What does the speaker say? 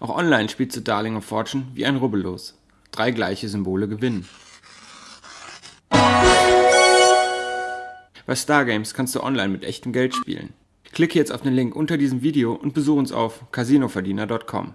Auch online spielst du Darling of Fortune wie ein Rubbellos. Drei gleiche Symbole gewinnen. Bei Stargames kannst du online mit echtem Geld spielen. Klicke jetzt auf den Link unter diesem Video und besuche uns auf casinoverdiener.com.